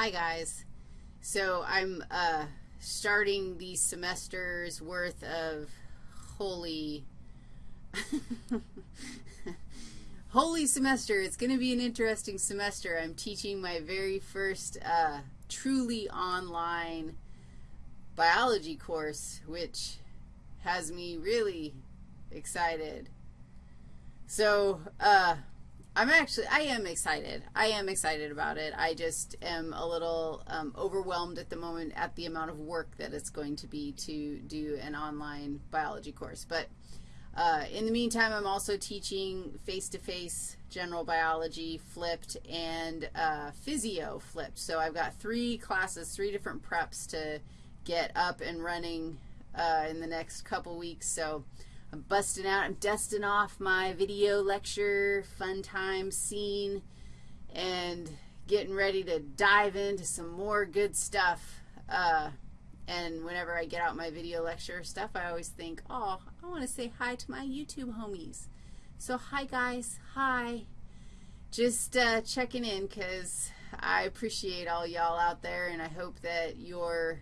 Hi, guys. So I'm uh, starting the semester's worth of holy, holy semester. It's going to be an interesting semester. I'm teaching my very first uh, truly online biology course, which has me really excited. So, uh, I'm actually, I am excited. I am excited about it. I just am a little um, overwhelmed at the moment at the amount of work that it's going to be to do an online biology course. But uh, in the meantime, I'm also teaching face-to-face -face general biology flipped and uh, physio flipped. So I've got three classes, three different preps to get up and running uh, in the next couple weeks. So I'm busting out, I'm dusting off my video lecture fun time scene and getting ready to dive into some more good stuff. Uh, and whenever I get out my video lecture stuff, I always think, oh, I want to say hi to my YouTube homies. So hi, guys. Hi. Just uh, checking in because I appreciate all y'all out there, and I hope that your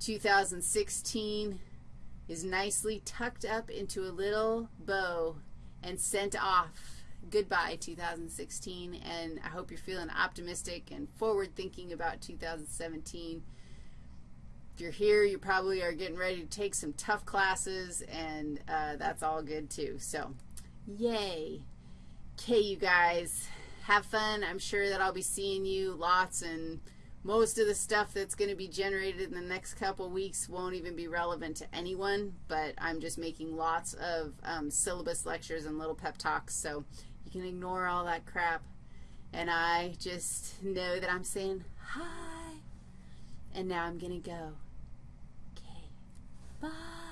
2016 is nicely tucked up into a little bow and sent off. Goodbye, 2016, and I hope you're feeling optimistic and forward-thinking about 2017. If you're here, you probably are getting ready to take some tough classes, and uh, that's all good too. So, yay. Okay, you guys, have fun. I'm sure that I'll be seeing you lots and most of the stuff that's going to be generated in the next couple weeks won't even be relevant to anyone, but I'm just making lots of um, syllabus lectures and little pep talks, so you can ignore all that crap. And I just know that I'm saying hi, and now I'm going to go. Okay, bye.